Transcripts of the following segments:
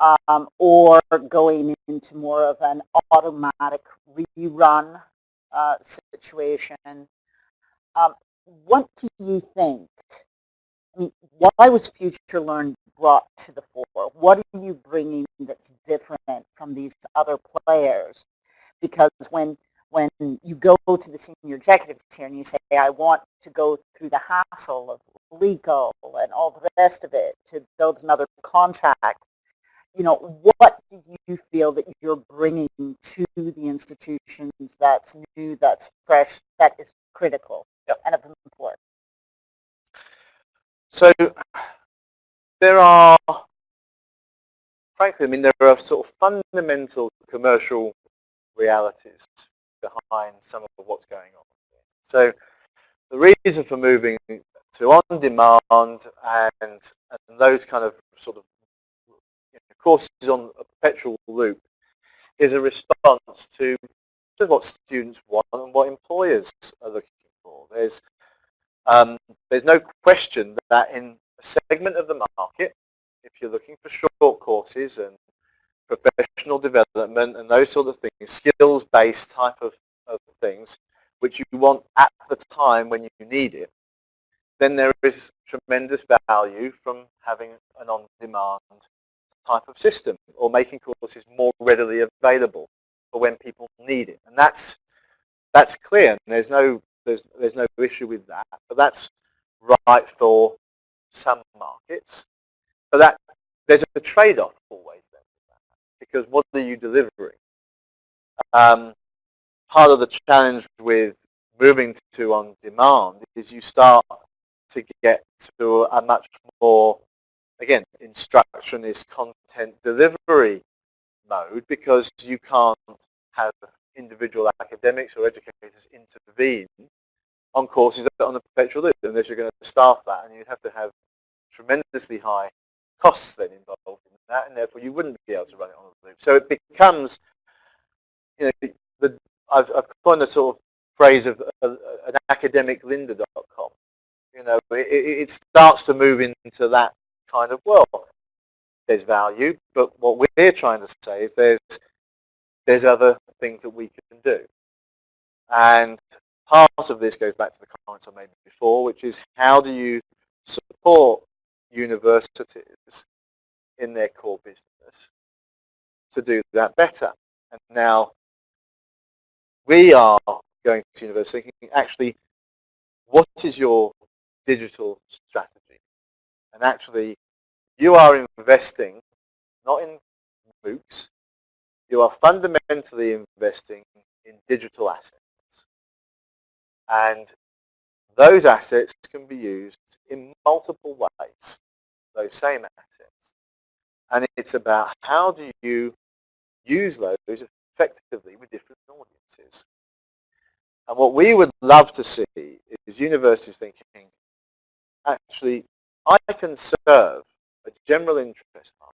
um, or going into more of an automatic rerun uh, situation. Um, what do you think? Mean, why was Future Learn brought to the fore? What are you bringing that's different from these other players? Because when when you go to the senior executives here and you say, I want to go through the hassle of legal and all the rest of it to build another contract, you know, what do you feel that you're bringing to the institutions that's new, that's fresh, that is critical yep. and of importance? So there are, frankly, I mean, there are sort of fundamental commercial realities behind some of what's going on. So the reason for moving to on-demand and, and those kind of sort of courses on a perpetual loop is a response to, to what students want and what employers are looking for. There's, um, there's no question that in a segment of the market, if you're looking for short courses and professional development and those sort of things, skills-based type of, of things, which you want at the time when you need it, then there is tremendous value from having an on-demand type of system or making courses more readily available for when people need it. And that's that's clear. And there's no there's there's no issue with that. But that's right for some markets. But that there's a trade-off always then because what are you delivering? Um, part of the challenge with moving to on-demand is you start to get to a much more, again, instruction is content delivery mode because you can't have individual academics or educators intervene on courses that are on a perpetual loop unless you're going to staff that and you'd have to have tremendously high costs then involved in that and therefore you wouldn't be able to run it on a loop. So it becomes, you know, the, I've, I've coined a sort of phrase of uh, an academic lynda.com you know, it, it starts to move into that kind of world. There's value, but what we're trying to say is there's there's other things that we can do. And part of this goes back to the comments I made before, which is how do you support universities in their core business to do that better? And now we are going to university thinking, actually, what is your digital strategy. And actually, you are investing not in MOOCs, you are fundamentally investing in digital assets. And those assets can be used in multiple ways, those same assets. And it's about how do you use those effectively with different audiences. And what we would love to see is universities thinking, actually, I can serve a general interest market.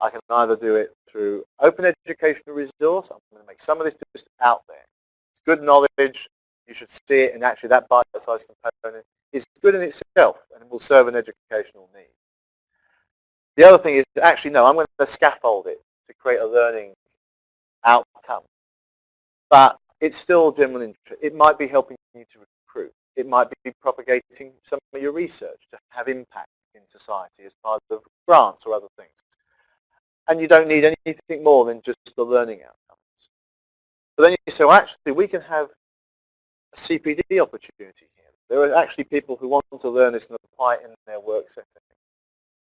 I can either do it through open educational resource. I'm going to make some of this just out there. It's good knowledge. You should see it, and actually that bite-sized component is good in itself, and will serve an educational need. The other thing is, actually, no, I'm going to scaffold it to create a learning outcome. But it's still general interest. It might be helping you to it might be propagating some of your research to have impact in society as part of grants or other things. And you don't need anything more than just the learning outcomes. But then you say, well, actually, we can have a CPD opportunity here. There are actually people who want to learn this and apply it in their work setting.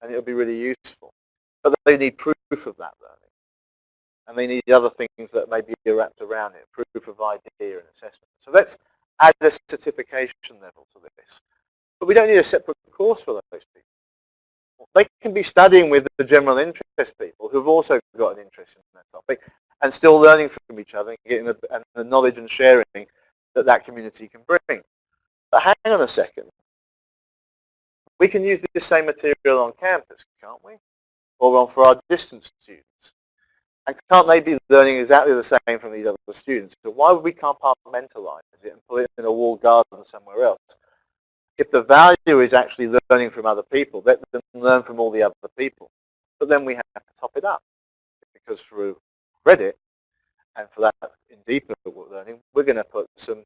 And it'll be really useful. But they need proof of that learning. And they need other things that may be wrapped around it, proof of idea and assessment. So let's add a certification level to this. But we don't need a separate course for those people. They can be studying with the general interest people who've also got an interest in that topic and still learning from each other and getting the, and the knowledge and sharing that that community can bring. But hang on a second. We can use this same material on campus, can't we? Or on for our distance students. And can't they be learning exactly the same from these other students? So why would we compartmentalize it and put it in a walled garden somewhere else? If the value is actually learning from other people, let them learn from all the other people. but then we have to top it up because for credit and for that in deeper learning, we're going to put some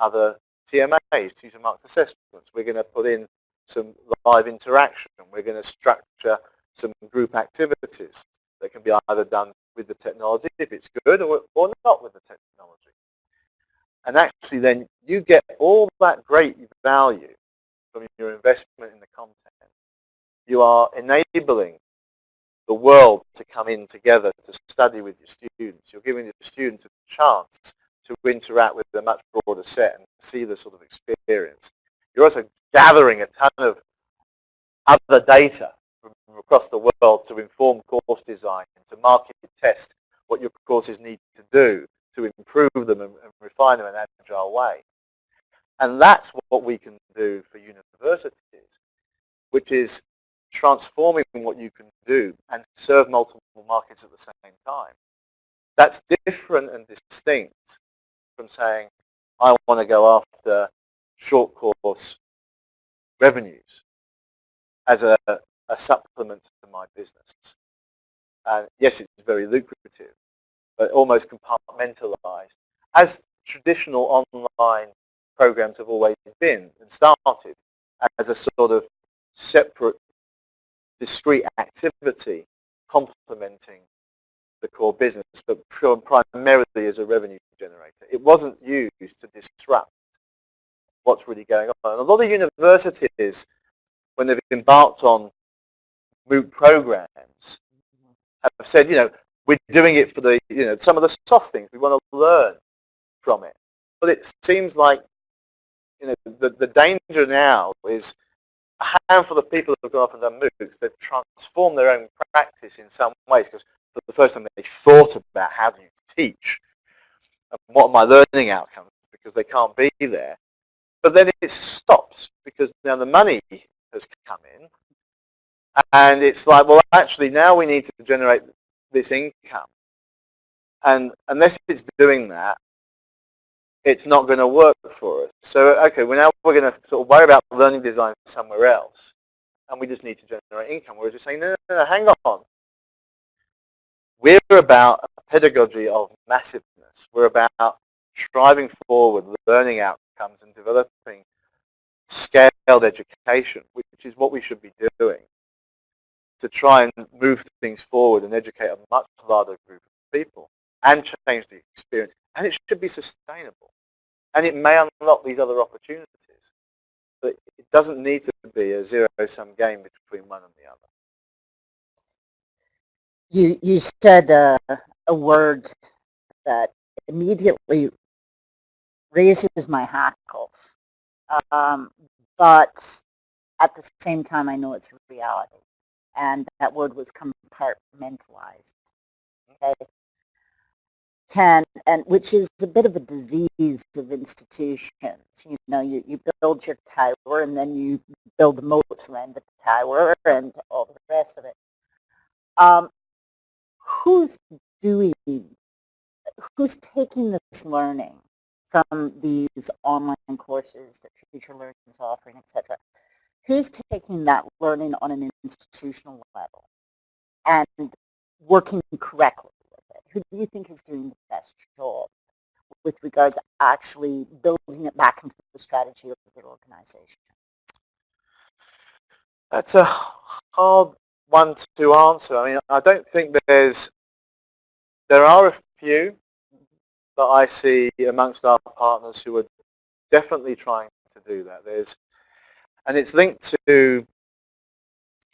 other TMAs, teacher marked assessments. We're going to put in some live interaction. We're going to structure some group activities that can be either done with the technology, if it's good, or, or not with the technology. And actually then you get all that great value from your investment in the content. You are enabling the world to come in together to study with your students. You're giving your students a chance to interact with a much broader set and see the sort of experience. You're also gathering a ton of other data across the world to inform course design, to market test what your courses need to do to improve them and, and refine them in an agile way. And that's what we can do for universities, which is transforming what you can do and serve multiple markets at the same time. That's different and distinct from saying, I want to go after short course revenues as a, a supplement to my business. And yes, it's very lucrative, but almost compartmentalized, as traditional online programs have always been and started as a sort of separate, discrete activity complementing the core business, but primarily as a revenue generator. It wasn't used to disrupt what's really going on. And a lot of universities, when they've embarked on MOOC programs, have said, you know, we're doing it for the, you know, some of the soft things. We want to learn from it. But it seems like, you know, the, the danger now is a handful of people have gone off and done MOOCs. They've transformed their own practice in some ways because for the first time they thought about how do you teach and what are my learning outcomes because they can't be there. But then it stops because now the money has come in and it's like, well, actually now we need to generate this income. And unless it's doing that, it's not going to work for us. So, okay, well now we're going to sort of worry about learning design somewhere else. And we just need to generate income. We're just saying, no, no, no, hang on. We're about a pedagogy of massiveness. We're about striving forward, learning outcomes, and developing scaled education, which is what we should be doing to try and move things forward and educate a much larger group of people and change the experience. And it should be sustainable. And it may unlock these other opportunities. But it doesn't need to be a zero-sum game between one and the other. You, you said uh, a word that immediately raises my hackles. Um, but at the same time, I know it's a reality and that word was compartmentalized. Okay? Can, and which is a bit of a disease of institutions. You know, you, you build your tower and then you build the moat around the tower and all the rest of it. Um, who's doing, who's taking this learning from these online courses that Future Learning is offering, etc who's taking that learning on an institutional level and working correctly with it? Who do you think is doing the best job with regards to actually building it back into the strategy of their organization? That's a hard one to answer. I mean, I don't think there's, there are a few that I see amongst our partners who are definitely trying to do that. There's and it's linked to,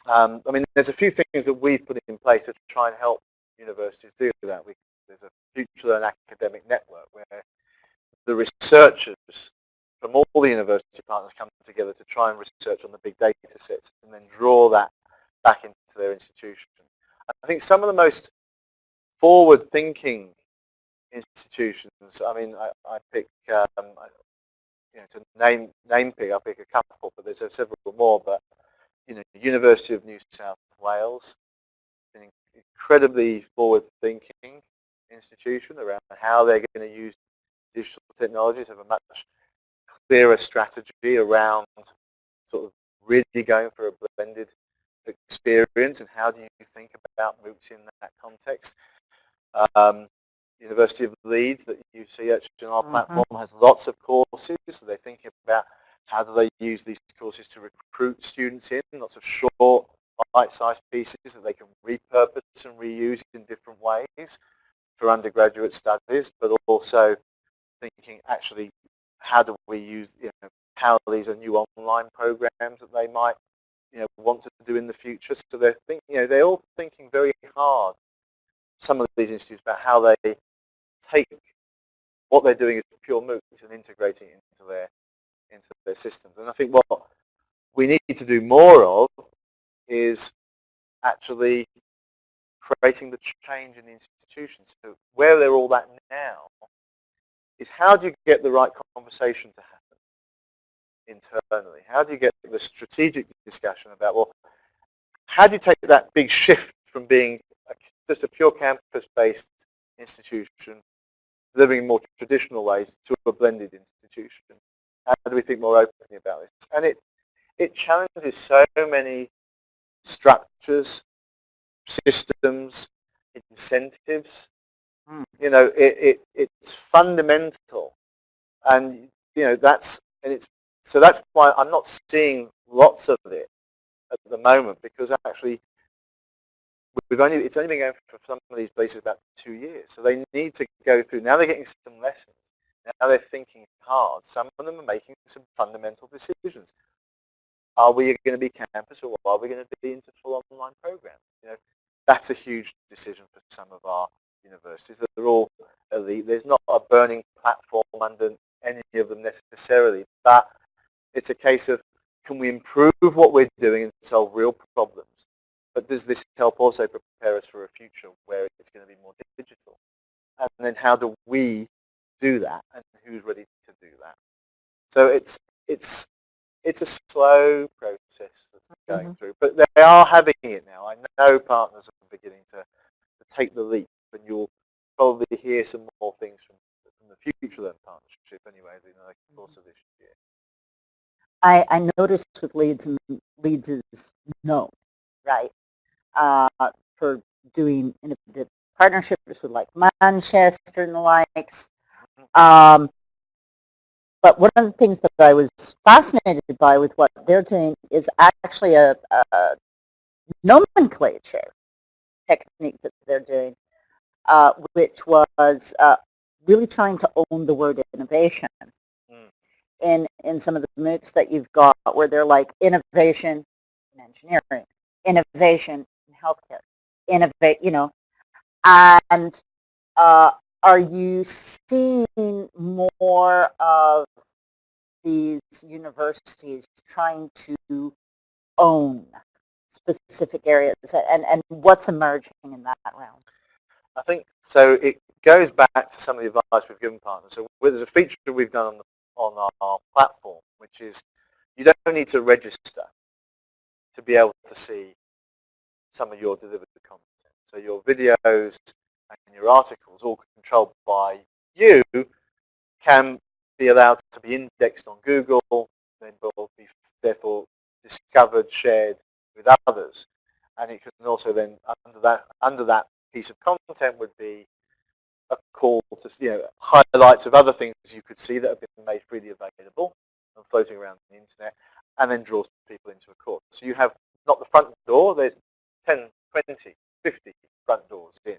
um, I mean, there's a few things that we've put in place to try and help universities do that. We, there's a Future Learn academic network where the researchers from all the university partners come together to try and research on the big data sets and then draw that back into their institution. I think some of the most forward-thinking institutions, I mean, I, I pick, um, you know, to name name pick, I'll pick a couple, but there's several more. But you know, University of New South Wales, an incredibly forward-thinking institution around how they're going to use digital technologies, have a much clearer strategy around sort of really going for a blended experience and how do you think about MOOCs in that context. Um, University of Leeds that you see actually on our Mhm. platform has lots of courses. So they're thinking about how do they use these courses to recruit students in, lots of short, bite-sized pieces that they can repurpose and reuse in different ways for undergraduate studies, but also thinking actually how do we use, you know, how these are new online programs that they might, you know, want to do in the future. So they're thinking, you know, they're all thinking very hard, some of these institutes, about how they take what they're doing as pure MOOCs and integrating it into their into their systems. And I think what we need to do more of is actually creating the change in the institutions. So where they're all at now is how do you get the right conversation to happen internally? How do you get the strategic discussion about, well, how do you take that big shift from being just a pure campus-based institution living in more traditional ways to a blended institution? How do we think more openly about this? And it, it challenges so many structures, systems, incentives. Mm. You know, it, it, it's fundamental. And, you know, that's, and it's, so that's why I'm not seeing lots of it at the moment because actually we've only, it's only been going for some of these places about two years. So they need to go through, now they're getting some lessons. Now they're thinking hard. Some of them are making some fundamental decisions. Are we going to be campus or are we going to be into full online programs? You know, that's a huge decision for some of our universities. They're all elite. There's not a burning platform under any of them necessarily, but it's a case of can we improve what we're doing and solve real problems? But does this help also prepare us for a future where it's going to be more digital? And then how do we do that and who's ready to do that? So it's it's it's a slow process that's going Mhm. through, but they are having it now. I know partners are beginning to, to take the leap, and you'll probably hear some more things from, from the Future Learn partnership anyway in the course of this year. I, I noticed with Leeds, and Leeds is known, right, uh, for doing innovative partnerships with like Manchester and the likes. Um, but one of the things that I was fascinated by with what they're doing is actually a, a nomenclature technique that they're doing, uh, which was uh, really trying to own the word innovation Mm. in, in some of the MOOCs that you've got where they're like innovation in engineering, innovation in healthcare, innovate, you know, and uh, are you seeing more of these universities trying to own specific areas and, and what's emerging in that realm? I think so. It goes back to some of the advice we've given partners. So there's a feature we've done on the, on our platform, which is you don't need to register to be able to see some of your delivered content. So your videos and your articles, all controlled by you, can be allowed to be indexed on Google, then will be therefore discovered, shared with others. And it can also then, under that, under that piece of content would be a call to, you know, highlights of other things you could see that have been made freely available and floating around the internet, and then draws people into a course. So you have not the front door, there's 10, 20, 50 front doors in.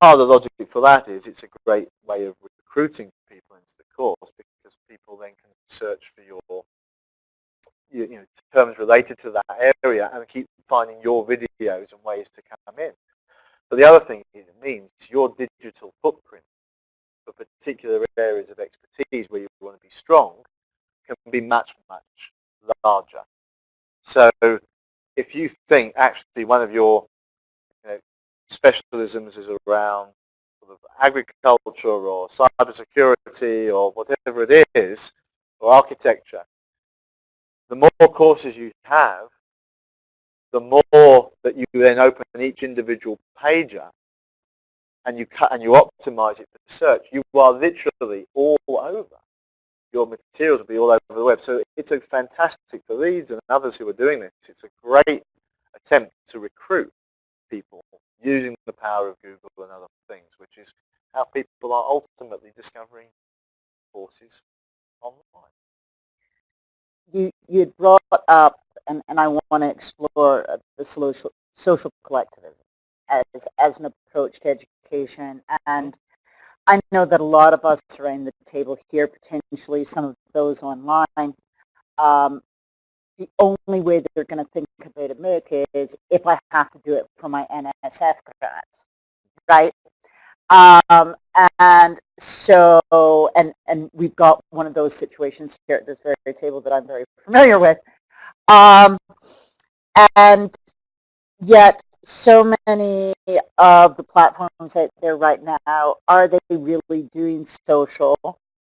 Part of the logic for that is it's a great way of recruiting people into the course because people then can search for your you, know, terms related to that area and keep finding your videos and ways to come in. But the other thing is it means your digital footprint for particular areas of expertise where you want to be strong can be much, much larger. So if you think actually one of your you know, specialisms is around sort of agriculture or cybersecurity or whatever it is, or architecture, the more courses you have, the more that you then open each individual page up and you cut and you optimize it for search, you are literally all over. Your materials will be all over the web. So it's a fantastic for Leeds and others who are doing this. It's a great attempt to recruit people using the power of Google and other things, which is how people are ultimately discovering courses online. You you brought up, and, and I want to explore uh, the social social collectivism as as an approach to education, and I know that a lot of us are around the table here, potentially some of those online, um, the only way that they're going to think about America is if I have to do it for my NSF grant, right? Um, and so, and, and we've got one of those situations here at this very table that I'm very familiar with. Um, and yet so many of the platforms out there right now, are they really doing social?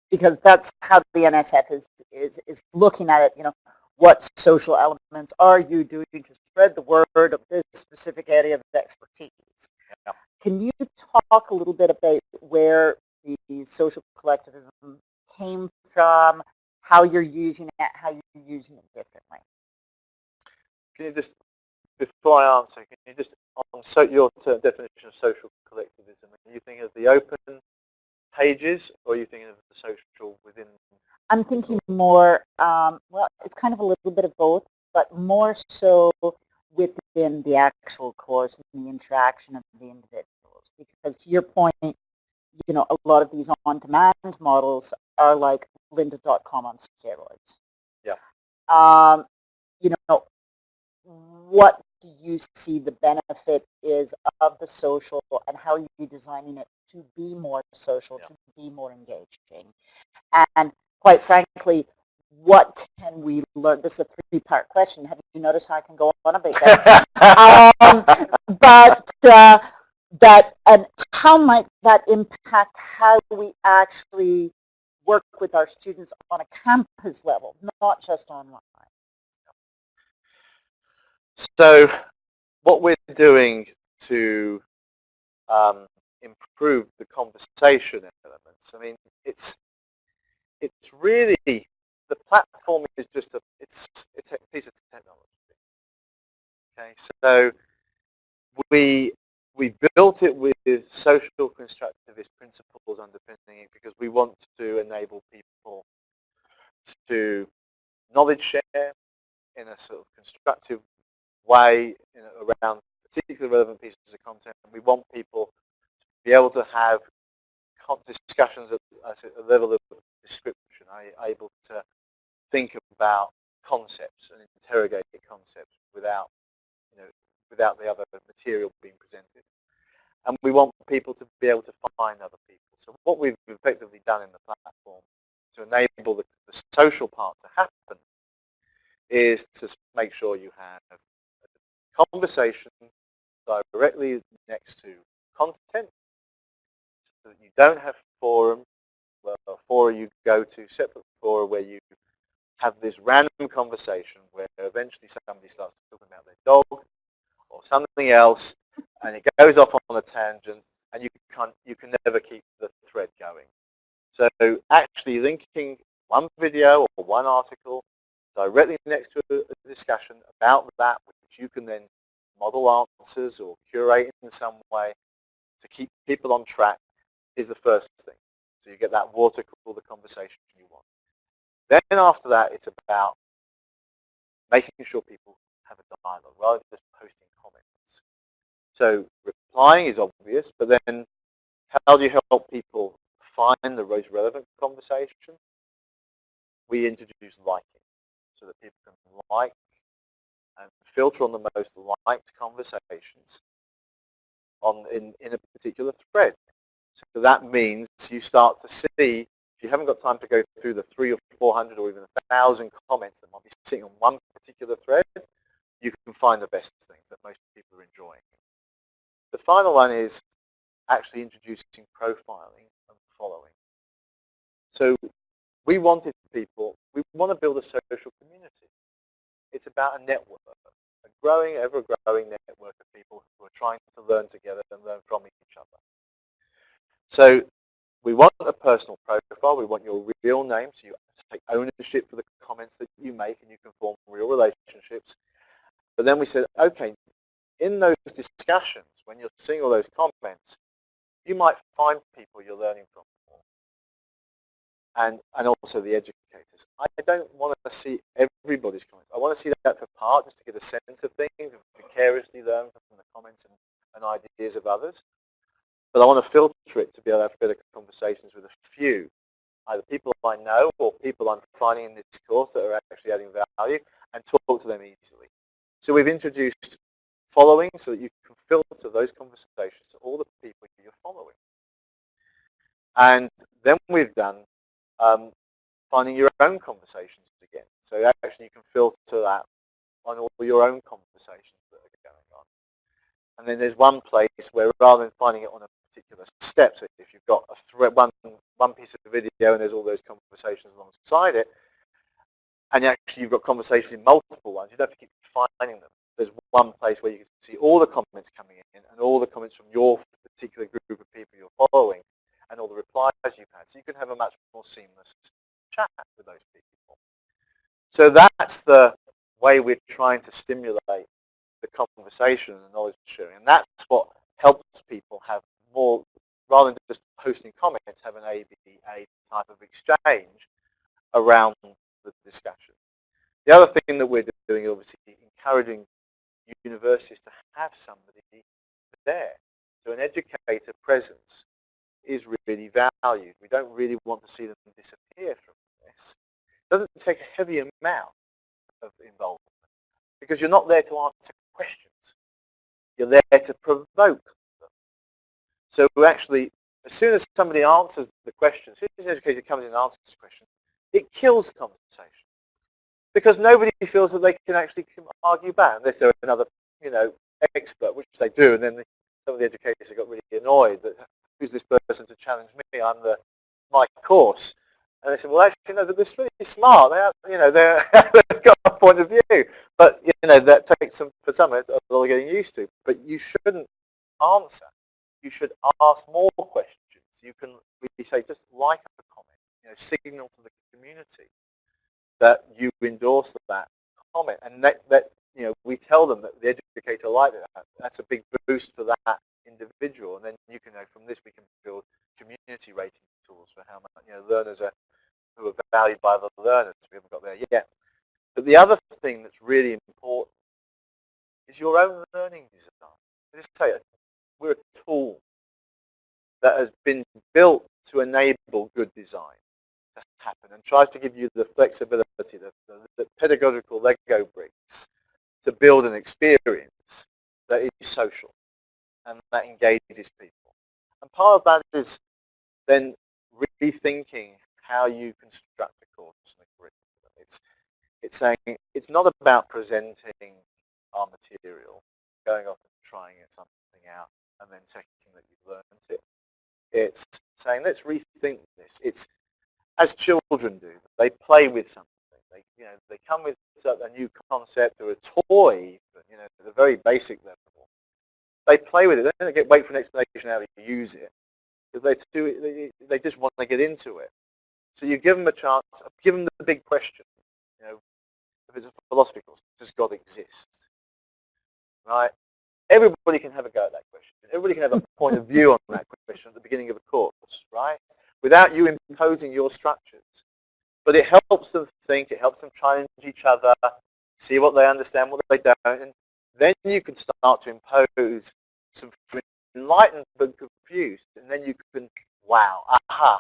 Because that's how the NSF is, is, is looking at it, you know, what social elements are you doing to spread the word of this specific area of expertise? Yeah. Can you talk a little bit about where the social collectivism came from, how you're using it, how you're using it differently? Can you just, before I answer, can you just, on so, your term, definition of social collectivism, are you thinking of the open pages or are you thinking of the social within I'm thinking more, um, well, it's kind of a little bit of both, but more so within the actual course and the interaction of the individuals. Because to your point, you know, a lot of these on-demand models are like lynda.com on steroids. Yeah. Um, you know, what do you see the benefit is of the social and how are you designing it to be more social, yeah. to be more engaging? And quite frankly, what can we learn? This is a three-part question. Have you noticed how I can go on about that? um, but uh, that and how might that impact how we actually work with our students on a campus level, not just online? So what we're doing to um, improve the conversation elements, I mean, it's it's really the platform is just a it's it's a piece of technology. Okay, so we we built it with social constructivist principles underpinning it because we want to enable people to knowledge share in a sort of constructive way you know, around particularly relevant pieces of content. And we want people to be able to have discussions at, a level of description, able to think about concepts and interrogate concepts without, you know, without the other material being presented. And we want people to be able to find other people. So what we've effectively done in the platform to enable the, the social part to happen is to make sure you have conversation directly next to content so that you don't have forum well, fora you go to, separate fora where you have this random conversation where eventually somebody starts talking about their dog or something else and it goes off on a tangent and you can you can never keep the thread going. So actually linking one video or one article directly next to a discussion about that which you can then model answers or curate in some way to keep people on track is the first thing. So you get that water cooler conversation you want. Then after that, it's about making sure people have a dialogue rather than just posting comments. So replying is obvious, but then how do you help people find the most relevant conversation? We introduce liking so that people can like and filter on the most liked conversations on in, in a particular thread. So that means you start to see, if you haven't got time to go through the three or 400 or even a thousand comments that might be sitting on one particular thread, you can find the best things that most people are enjoying. The final one is actually introducing profiling and following. So we wanted people, we want to build a social community. It's about a network, a growing, ever-growing network of people who are trying to learn together and learn from each other. So we want a personal profile. We want your real name, so you take ownership for the comments that you make and you can form real relationships. But then we said, okay, in those discussions, when you're seeing all those comments, you might find people you're learning from and, and also the educators. I don't want to see everybody's comments. I want to see that for part, just to get a sense of things, vicariously learn from the comments and, and ideas of others. But I want to filter it to be able to have better conversations with a few, either people I know or people I'm finding in this course that are actually adding value, and talk to them easily. So we've introduced following so that you can filter those conversations to all the people you're following. And then we've done um, finding your own conversations again. So actually you can filter that on all your own conversations that are going on. And then there's one place where rather than finding it on a particular step, so if you've got a thread, one, one piece of video and there's all those conversations alongside it, and actually you've got conversations in multiple ones, you don't have to keep finding them. There's one place where you can see all the comments coming in and all the comments from your particular group of people you're following and all the replies you've had. So you can have a much more seamless chat with those people. So that's the way we're trying to stimulate the conversation and the knowledge sharing. And that's what helps people have more, rather than just posting comments, have an ABA type of exchange around the discussion. The other thing that we're doing, obviously, encouraging universities to have somebody there. So an educator presence is really valued. We don't really want to see them disappear from this. It doesn't take a heavy amount of involvement because you're not there to answer questions. You're there to provoke them. So actually, as soon as somebody answers the question, as soon as an educator comes in and answers the question, it kills conversation. Because nobody feels that they can actually argue back unless they're another, you know, expert, which they do, and then the, some of the educators have got really annoyed that who's this person to challenge me? I'm the my course. And they said, well, actually, no, they're really smart. They are, you know, they've got a point of view. But, you know, that takes some, for some, a of getting used to. But you shouldn't answer. You should ask more questions. You can really say, just like a comment, you know, signal to the community that you endorse that comment. And that, that you know, we tell them that the educator liked it. That's a big boost for that individual, and then you can know from this we can build community rating tools for how much you know learners are who are valued by the learners. We haven't got there yet. But the other thing that's really important is your own learning design. I just say it, we're a tool that has been built to enable good design to happen and tries to give you the flexibility, the, the, the pedagogical Lego bricks to build an experience that is social and that engages people. And part of that is then rethinking how you construct a course and a curriculum. It's, it's saying it's not about presenting our material, going off and trying something out and then checking that you've learned it. It's saying let's rethink this. It's as children do. They play with something. They, you know, they come with a new concept or a toy, you know, at a very basic level they play with it. They don't get wait for an explanation how to use it because they do they, they just want to get into it. So you give them a chance. Give them the big question. You know, if it's a philosophy course, does God exist? Right? Everybody can have a go at that question. Everybody can have a point of view on that question at the beginning of a course, right? Without you imposing your structures. But it helps them think. It helps them challenge each other, see what they understand, what they don't, and then you can start to impose some enlightened but confused, and then you can, wow, aha,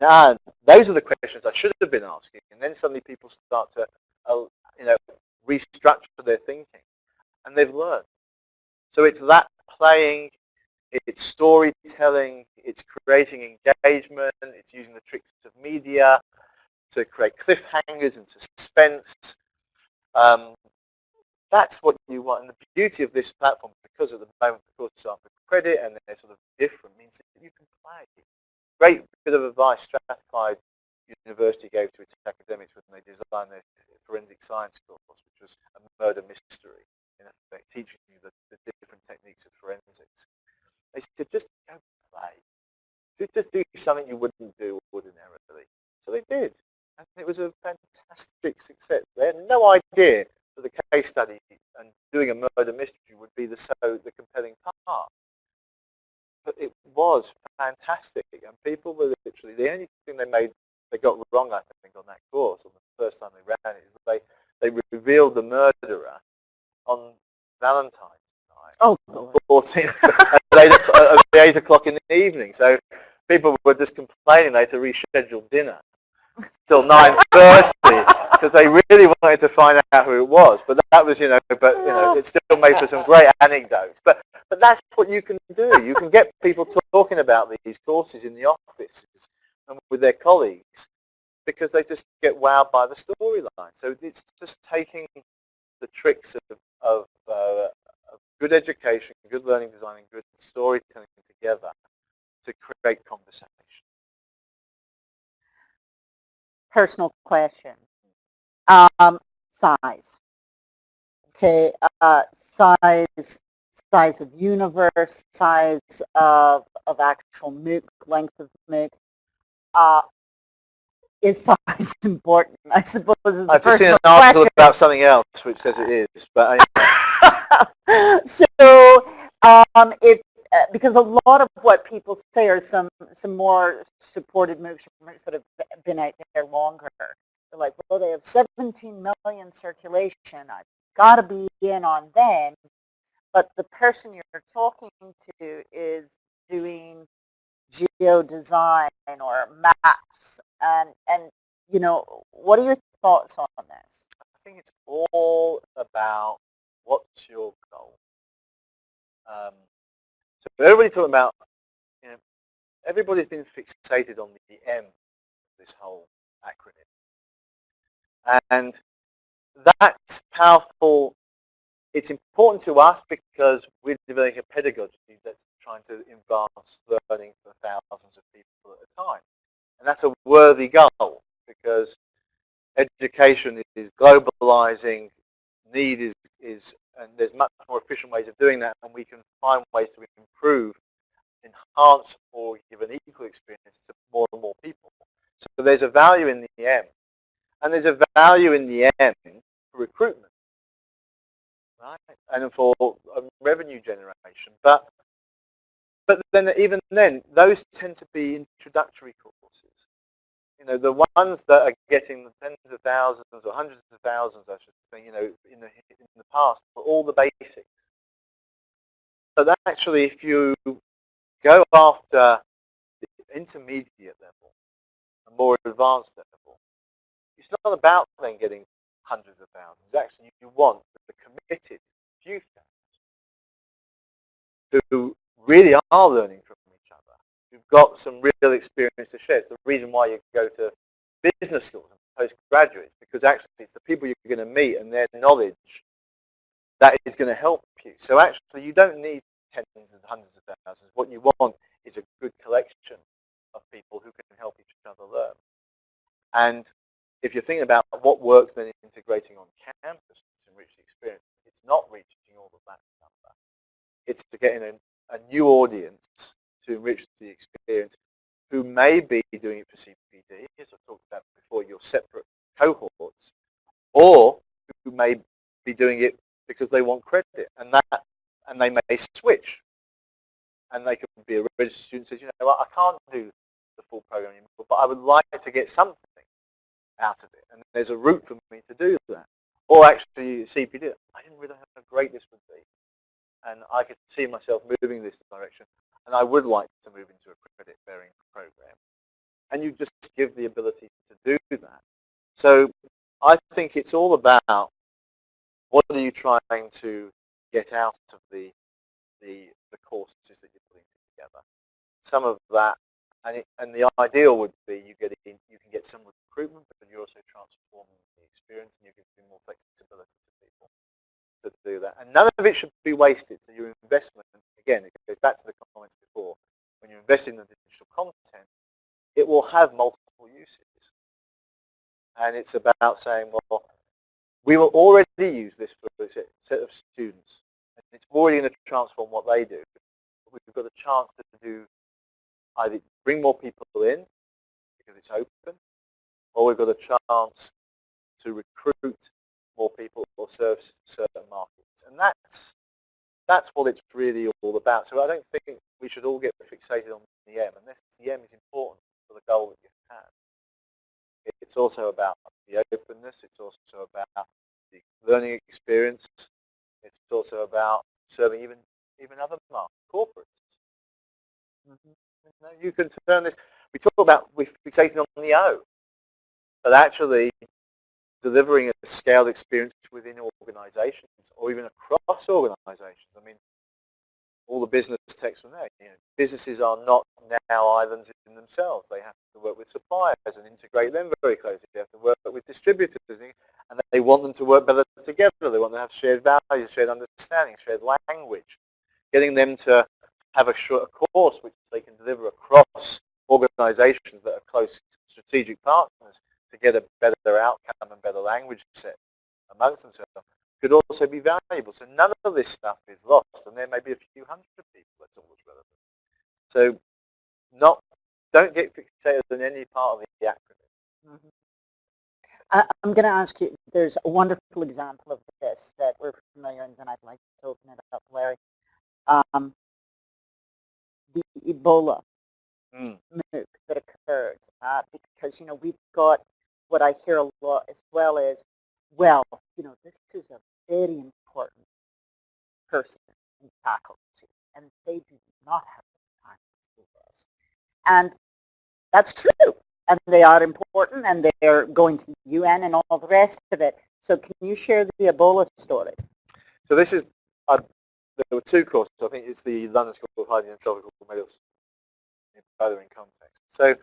now those are the questions I should have been asking, and then suddenly people start to, uh, you know, restructure their thinking, and they've learned. So it's that playing, it's storytelling, it's creating engagement, it's using the tricks of media to create cliffhangers and suspense. Um, that's what you want. And the beauty of this platform, because at the moment the courses aren't for credit and they're sort of different, means that you can play. Great bit of advice Strathclyde University gave to its academics when they designed their forensic science course, which was a murder mystery, in effect, teaching you the, the different techniques of forensics. They said, just go play. Just do something you wouldn't do ordinarily. So they did. And it was a fantastic success. They had no idea the case study and doing a murder mystery would be the so the compelling part. But it was fantastic, and people were literally the only thing they made they got wrong, I think, on that course on the first time they ran it is that they they revealed the murderer on Valentine's night. Oh, 14, at, at 8 o'clock in the evening. So people were just complaining they had to reschedule dinner till 9.30 because they really wanted to find out who it was. But that was, you know, but you know, it still made for some great anecdotes. But but that's what you can do. You can get people talking about these courses in the offices and with their colleagues because they just get wowed by the storyline. So it's just taking the tricks of, of, uh, of good education, good learning design, and good storytelling together to create conversation. Personal question. Um, size. Okay, uh, size, size of universe, size of, of actual MOOC, length of MOOC. Uh, is size important? I suppose is I've just seen an article question. about something else which says it is, but anyway. so um, it uh, because a lot of what people say are some some more supported MOOCs that have been out there longer. They're like, well, they have 17 million circulation. I've got to be in on them. But the person you're talking to is doing geo design or maps, and and you know, what are your thoughts on this? I think it's all about what's your goal. Um, so everybody talking about, you know, everybody's been fixated on the M this whole acronym. And that's powerful. It's important to us because we're developing a pedagogy that's trying to advance learning for thousands of people at a time. And that's a worthy goal because education is globalizing, need is, is and there's much more efficient ways of doing that and we can find ways to improve, enhance or give an equal experience to more and more people. So there's a value in the M. And there's a value in the M for recruitment, right? And for um, revenue generation. But but then even then, those tend to be introductory courses. You know, the ones that are getting tens of thousands or hundreds of thousands, I should say, you know, in the in the past, for all the basics. But actually, if you go after the intermediate level, a more advanced level, it's not about then getting hundreds of thousands. Actually, you want the committed few thousands who really are learning from each other, who've got some real experience to share. It's the reason why you go to business schools and postgraduates, because actually it's the people you're going to meet and their knowledge that is going to help you. So actually you don't need tens and hundreds of thousands. What you want is a good collection of people who can help each other learn. And if you're thinking about what works then integrating on campus to enrich the experience, it's not reaching all of that number. It's to get in a a new audience to enrich the experience who may be doing it for CPD, as I talked about before, your separate cohorts, or who may be doing it because they want credit, and that, and they may switch, and they could be a registered student says, you know, I can't do the full program anymore, but I would like to get something out of it, and there's a route for me to do that. Or actually, CPD, I didn't really know how great this would be and I could see myself moving this direction, and I would like to move into a credit-bearing program. And you just give the ability to do that. So I think it's all about what are you trying to get out of the, the, the courses that you're putting together. Some of that, and, it, and the ideal would be you get in, you can get some recruitment, but you're also transforming the experience and you give more flexibility to people to do that. And none of it should be wasted. So your investment, again, it goes back to the comments before, when you invest in the digital content, it will have multiple uses. And it's about saying, well, we will already use this for a set of students. And it's already going to transform what they do. We've got a chance to do either bring more people in because it's open, or we've got a chance to recruit more people or serve certain markets. And that's, that's what it's really all about. So I don't think we should all get fixated on the M, unless the M is important for the goal that you have. It's also about the openness. It's also about the learning experience. It's also about serving even even other markets, corporates. Mm -hmm. You, know, you can turn this. We talk about we fixating on the O, but actually delivering a scaled experience within organizations or even across organizations. I mean, all the business text from there. You know, businesses are not now islands in themselves. They have to work with suppliers and integrate them very closely. They have to work with distributors and they want them to work better together. They want to have shared values, shared understanding, shared language. Getting them to have a short course which they can deliver across organizations that are close strategic partners to get a better outcome and better language set amongst themselves could also be valuable. So none of this stuff is lost, and there may be a few hundred people that's always relevant. So not, don't get fixated on any part of the acronym. Mm -hmm. I'm going to ask you, there's a wonderful example of this that we're familiar with, and I'd like to open it up, Larry. Um, the Ebola mm. that occurred uh, because, you know, we've got what I hear a lot as well is, well, you know, this is a very important person in faculty, and they do not have the time to do this. And that's true, and they are important, and they're going to the UN and all the rest of it. So can you share the Ebola story? So this is, uh, there were two courses. I think it's the London School of Hygiene and Tropical Medicine in context. So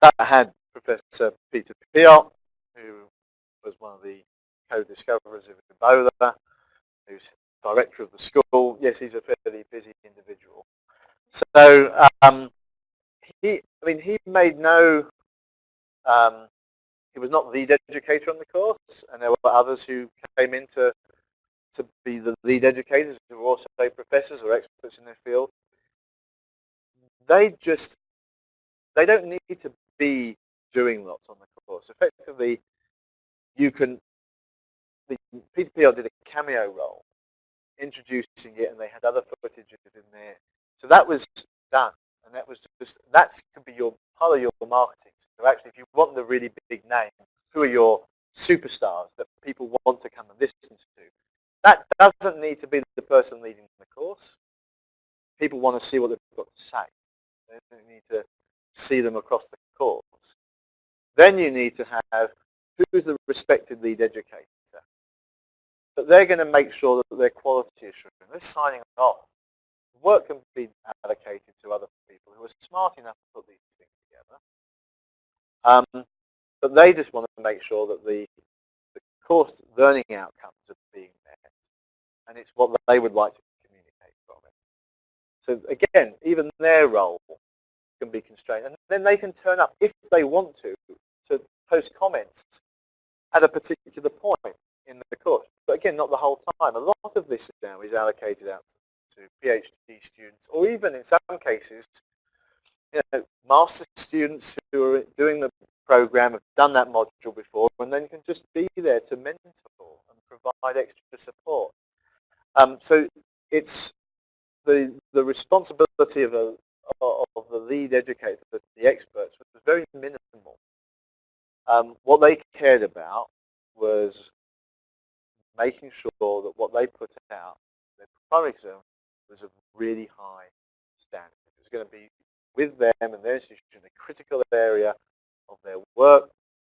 that had Professor Peter Piot, who was one of the co-discoverers of Ebola, who's director of the school. Yes, he's a fairly busy individual. So um, he, I mean, he made no, um, he was not the educator on the course, and there were others who came in to, to be the lead educators who were also professors or experts in their field. They just, they don't need to be doing lots on the course. Effectively, you can, the, Peter Piot did a cameo role, introducing it, and they had other footage in there. So that was done, and that was just, that could be your part of your marketing. So actually, if you want the really big name, who are your superstars that people want to come and listen to? That doesn't need to be the person leading the course. People want to see what they've got to say. They don't need to see them across the course. Then you need to have who's the respected lead educator. But they're going to make sure that their quality is assurance, they're signing off. Work can be allocated to other people who are smart enough to put these things together. Um, but they just want to make sure that the, the course learning outcomes are. And it's what they would like to communicate from it. So again, even their role can be constrained. And then they can turn up, if they want to, to post comments at a particular point in the course. But again, not the whole time. A lot of this now is allocated out to PhD students, or even in some cases, you know, master students who are doing the program have done that module before, and then can just be there to mentor and provide extra support. Um, so it's the the responsibility of a of the lead educator, the, experts, was very minimal. Um, what they cared about was making sure that what they put out, their primary exam, was a really high standard. It was going to be with them and their institution a critical area of their work.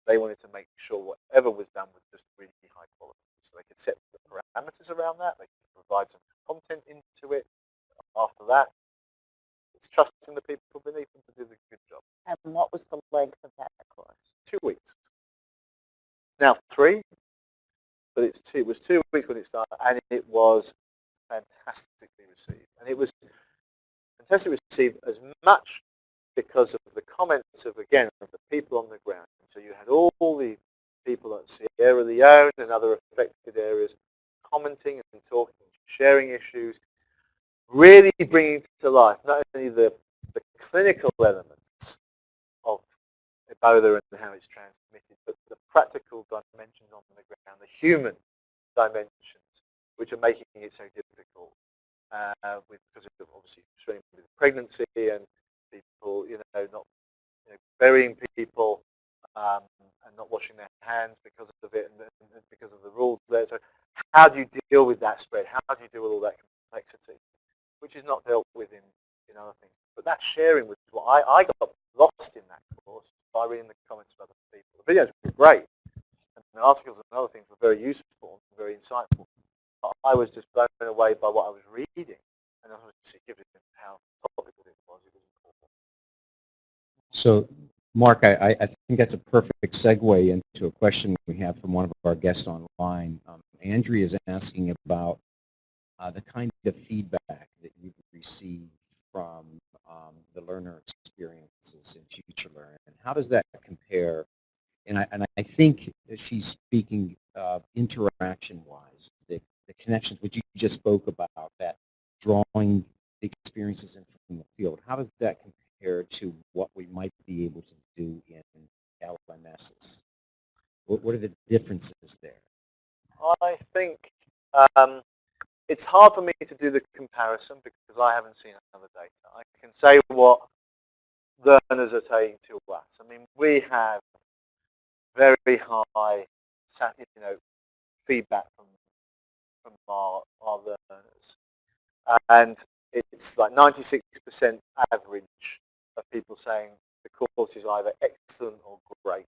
They wanted to make sure whatever was done was just really high quality. So they could set the parameters around that. They could provide some content into it. After that, it's trusting the people beneath them to do the good job. And what was the length of that course? Two weeks. Now three, but it's two, it was two weeks when it started, and it was fantastically received. And it was fantastically received as much because of the comments of, again, of the people on the ground. So you had all the people at Sierra Leone and other affected areas commenting and talking, sharing issues, really bringing to life not only the, the clinical elements of Ebola and how it's transmitted, but the practical dimensions on the ground, the human dimensions, which are making it so difficult uh, with, because of obviously pregnancy and people, you know, not you know, burying people um, and not washing their hands because of it and, and because of the rules there. So how do you deal with that spread? How do you deal with all that complexity, which is not dealt with in, in other things? But that sharing was what I, I got lost in that course by reading the comments of other people. The videos were great, and the articles and other things were very useful and very insightful. But I was just blown away by what I was reading, and obviously given how topical it was, it was important. So, Mark, I, I think that's a perfect segue into a question we have from one of our guests online. Um, Andrea is asking about uh, the kind of feedback that you've received from um, the learner experiences in Future Learn, and how does that compare? And I, and I think she's speaking uh, interaction-wise, the, the connections which you just spoke about, that drawing experiences in from the field. How does that compare to what we might be able to do in LMSs? What, what are the differences there? I think um, it's hard for me to do the comparison because I haven't seen other data. I can say what learners are saying to us. I mean, we have very high, you know, feedback from from our, our learners, and it's like 96% average of people saying the course is either excellent or great.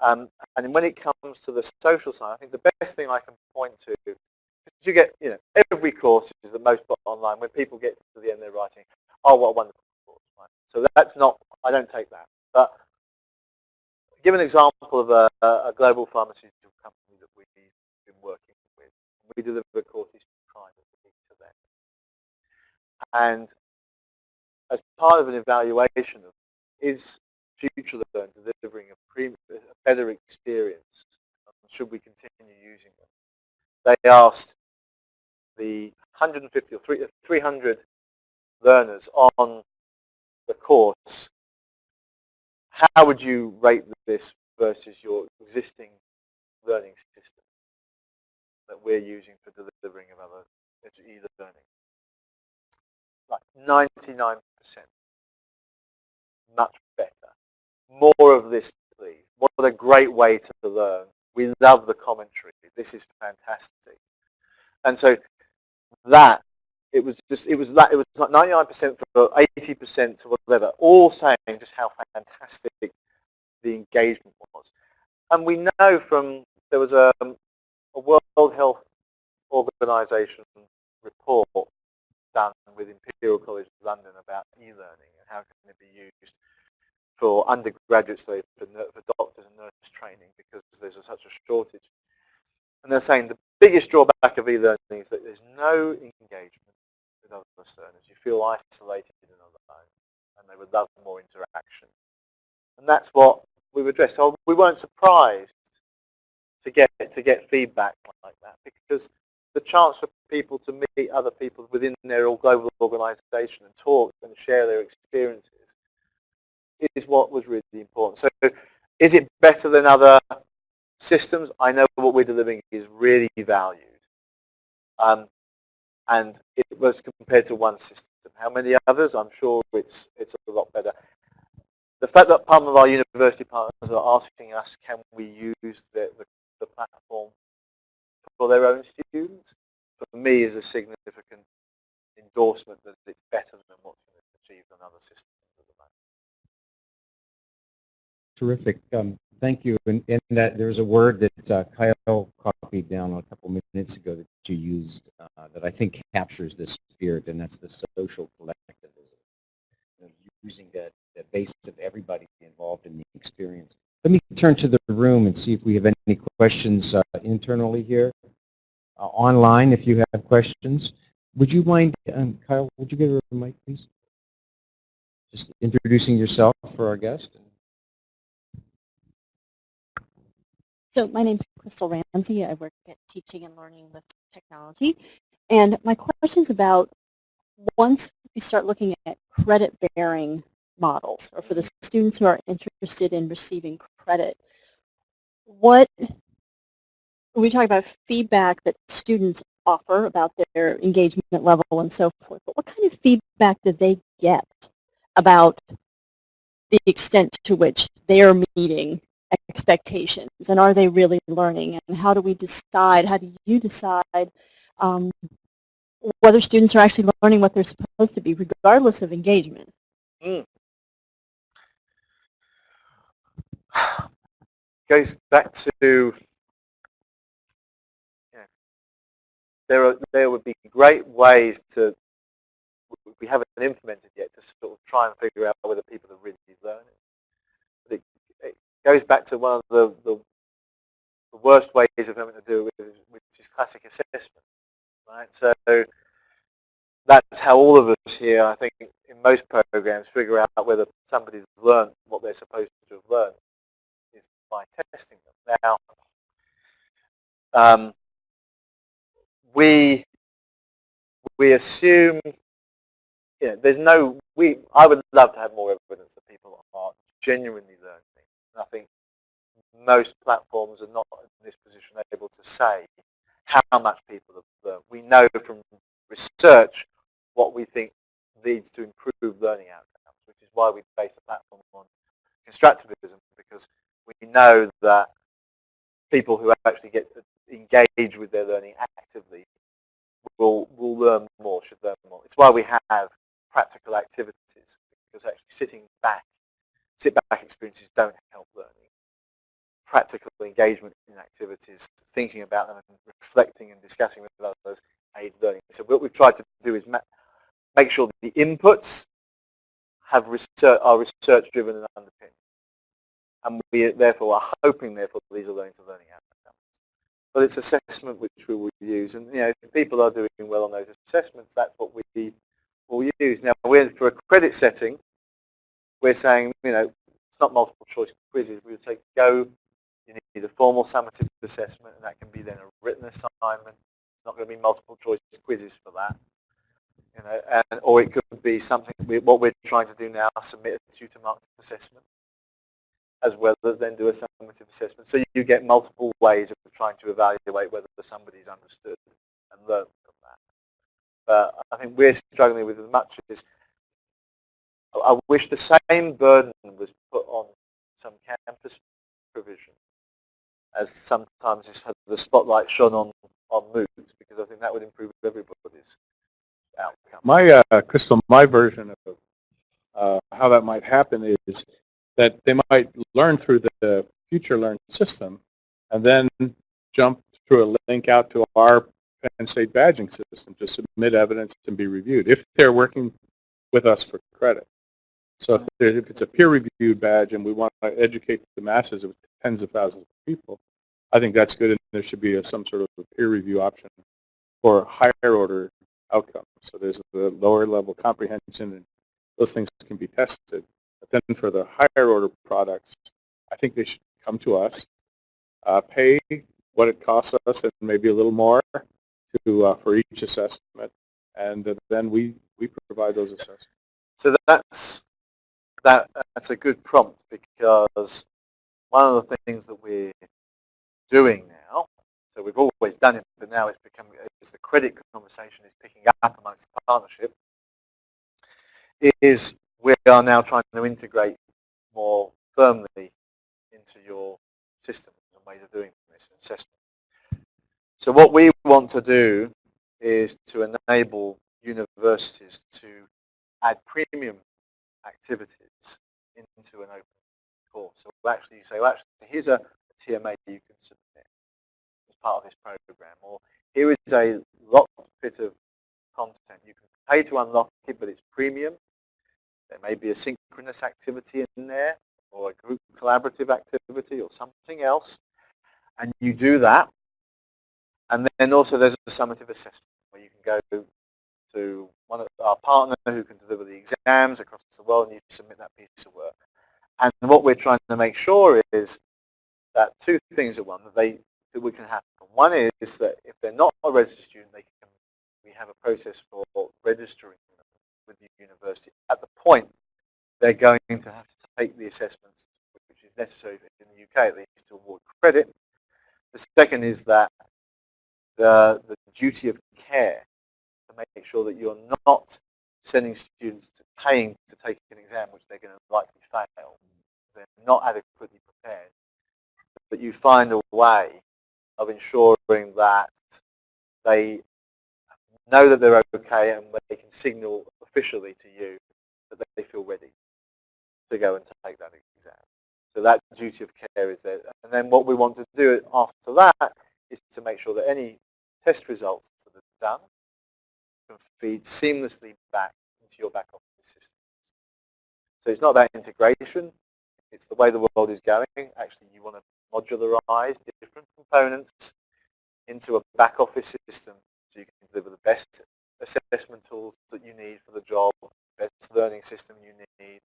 Um, and when it comes to the social side, I think the best thing I can point to you get, you know, every course is the most online. When people get to the end, they're writing, oh, what a wonderful course. Right? So that's not, I don't take that. But give an example of a, a global pharmaceutical company that we've been working with. We deliver courses privately to them. And as part of an evaluation of is Future Learn delivering a, a better experience, um, should we continue using them? They asked the 150 or 300 learners on the course, how would you rate this versus your existing learning system that we're using for delivering of other e-learning? Like 99%. More of this, please. What a great way to learn. We love the commentary. This is fantastic. And so that it was just it was that it was like 99% for 80% to whatever, all saying just how fantastic the engagement was. And we know from there was a, a World Health Organization report done with Imperial College London about e-learning and how can it be used for undergraduates, for, for doctors and nurse training because there's a, such a shortage. And they're saying the biggest drawback of e-learning is that there's no engagement with other learners. You feel isolated and alone, and they would love more interaction. And that's what we've addressed. So we weren't surprised to get to get feedback like that because the chance for people to meet other people within their global organization and talk and share their experiences is what was really important. So is it better than other systems, I know what we're delivering is really valued. Um, and it was compared to one system. How many others? I'm sure it's, it's a lot better. The fact that some of our university partners are asking us, can we use the, the, the platform for their own students, for me is a significant endorsement that it's better than what's been achieved on other systems Terrific. Um, Thank you. And, and that there's a word that uh, Kyle copied down a couple minutes ago that you used uh, that I think captures this spirit, and that's the social collectivism. You know, using that, that base of everybody involved in the experience. Let me turn to the room and see if we have any questions uh, internally here. Uh, online, if you have questions. Would you mind, um, Kyle, would you give her a mic, please? Just introducing yourself for our guest. So my name is Crystal Ramsay. I work at Teaching and Learning with Technology. And my question is about once we start looking at credit-bearing models or for the students who are interested in receiving credit, what, we talk about feedback that students offer about their engagement level and so forth, but what kind of feedback do they get about the extent to which they are meeting expectations and are they really learning and how do we decide, how do you decide um, whether students are actually learning what they're supposed to be regardless of engagement? Goes back to yeah, there are there would be great ways to we haven't implemented yet to sort of try and figure out whether people are really learning. Goes back to one of the, the, the worst ways of having to do with which is classic assessment, right? So that's how all of us here, I think, in most programs, figure out whether somebody's learned what they're supposed to have learned is by testing them. Now, um, we we assume you know, there's no, we, I would love to have more evidence that people are genuinely learning. And I think most platforms are not in this position able to say how much people have learned. We know from research what we think leads to improved learning outcomes, which is why we base the platform on constructivism, because we know that people who actually get engaged with their learning actively will, will learn more, should learn more. It's why we have practical activities because actually sitting back, sit back experiences don't. Practical engagement in activities, thinking about them and reflecting and discussing with others aids learning. So what we've tried to do is make sure that the inputs have research, are research driven and underpinned. And we therefore are hoping therefore that these are learning to learning outcomes. But it's assessment which we will use. And you know, if people are doing well on those assessments, that's what we will use. Now, we're for a credit setting, we're saying, you know, it's not multiple choice quizzes. We would say, go, you need a formal summative assessment, and that can be then a written assignment. It's not going to be multiple choice quizzes for that. You know, and, or it could be something, we, what we're trying to do now, submit a tutor marked assessment, as well as then do a summative assessment. So you get multiple ways of trying to evaluate whether somebody's understood and learned that. but I think we're struggling with as much as I wish the same burden was put on some campus provision as sometimes just had the spotlight shone on, on MOOCs because I think that would improve everybody's outcome. My, uh, Crystal, my version of uh, how that might happen is that they might learn through the future learn system and then jump through a link out to our Penn State badging system to submit evidence and be reviewed if they're working with us for credit. So if, if it's a peer-reviewed badge and we want to educate the masses of tens of thousands of people, I think that's good and there should be a, some sort of peer review option for higher order outcomes. So there's the lower level comprehension and those things can be tested. But then for the higher order products, I think they should come to us, uh, pay what it costs us and maybe a little more to uh, for each assessment, and then we we provide those assessments. So that's that that's a good prompt because one of the things that we're doing now, so we've always done it, but now it's becoming as the credit conversation is picking up amongst the partnership, is we are now trying to integrate more firmly into your system and ways of doing this assessment. So what we want to do is to enable universities to add premium activities into an open So we'll actually say, well, actually, here's a, a TMA you can submit as part of this program, or here is a locked bit of content. You can pay to unlock it, but it's premium. There may be a synchronous activity in there, or a group collaborative activity, or something else. And you do that, and then also there's a summative assessment where you can go to one of our partner who can deliver the exams across the world and you submit that piece of work. And what we're trying to make sure is that two things are one, that they that we can happen. One is that if they're not a registered student, they can we have a process for registering them with the university at the point they're going to have to take the assessments, which is necessary in the UK at least to award credit. The second is that the, the duty of care to make sure that you're not sending students to paying to take an exam which they're going to likely fail. They're not adequately prepared. But you find a way of ensuring that they know that they're okay and they can signal officially to you that they feel ready to go and take that exam. So that duty of care is there. And then what we want to do after that is to make sure that any test results that are done can feed seamlessly back into your back office system. So it's not about integration, it's the way the world is going. Actually, you want to modularize different components into a back office system so you can deliver the best assessment tools that you need for the job, best learning system you need,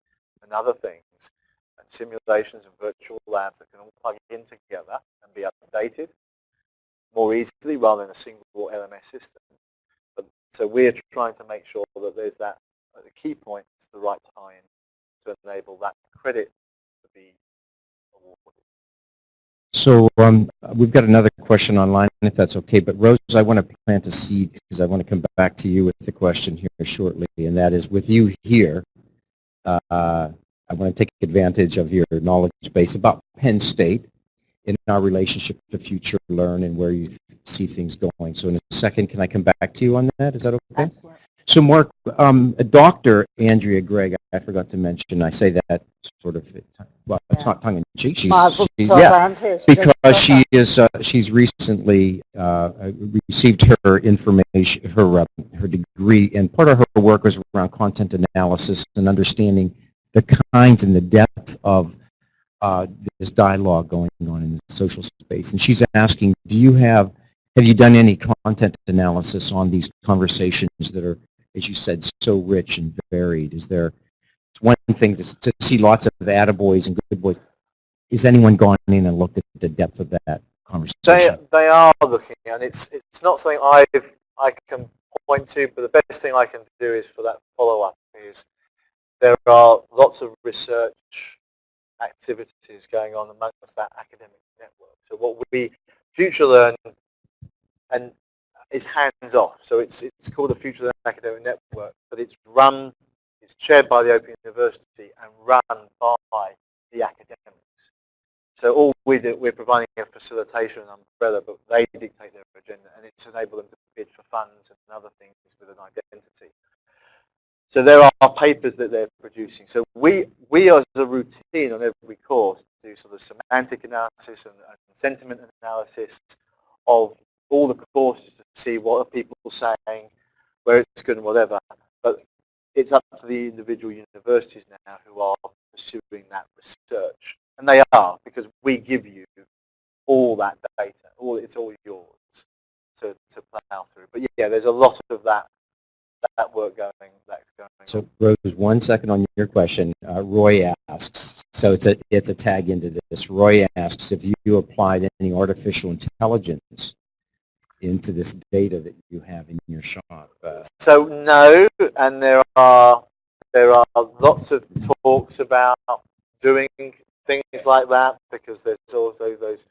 and other things, and simulations and virtual labs that can all plug in together and be updated more easily rather than a single LMS system. So we're trying to make sure that there's that, at the key point, it's the right time to enable that credit to be awarded. So um, we've got another question online, if that's okay. But Rose, I want to plant a seed because I want to come back to you with the question here shortly, and that is with you here. Uh, I want to take advantage of your knowledge base about Penn State in our relationship to Future Learn and where you see things going. So in a second, can I come back to you on that? Is that okay? Excellent. So Mark, um, Dr. Andrea Gregg, I forgot to mention, I say that sort of, well, it's not tongue in cheek. She's, she's- yeah. Because she is, uh, she's recently uh, received her information, her, uh, her degree, and part of her work was around content analysis and understanding the kinds and the depth of uh, this dialogue going on in the social space. And she's asking, do you have, have you done any content analysis on these conversations that are, as you said, so rich and varied? Is there, it's one thing to, to see lots of attaboys and good boys. Is anyone gone in and looked at the depth of that They, conversation? they are looking, and it's, it's not something I've, I can point to, but the best thing I can do is for that follow-up is there are lots of research activities going on amongst that academic network. So what we, Future Learn, and is hands-off. So it's, it's called a Future Learn Academic Network, but it's run, it's chaired by the Open University and run by the academics. So all we do, we're providing a facilitation umbrella, but they dictate their agenda, and it's enable them to bid for funds and other things with an identity. So there are papers that they're producing. So we, we as a routine on every course do sort of semantic analysis and, and sentiment analysis of all the courses to see what are people saying, where it's good and whatever. But it's up to the individual universities now who are pursuing that research. And they are, because we give you all that data. All It's all yours to, to plow through. But yeah, there's a lot of that that work going that's going. So Rose, one second on your question. Uh, Roy asks, so it's a, it's a tag into this. Roy asks if you applied any artificial intelligence into this data that you have in your shop. Uh, So no, and there are there are lots of talks about doing things like that because there's also those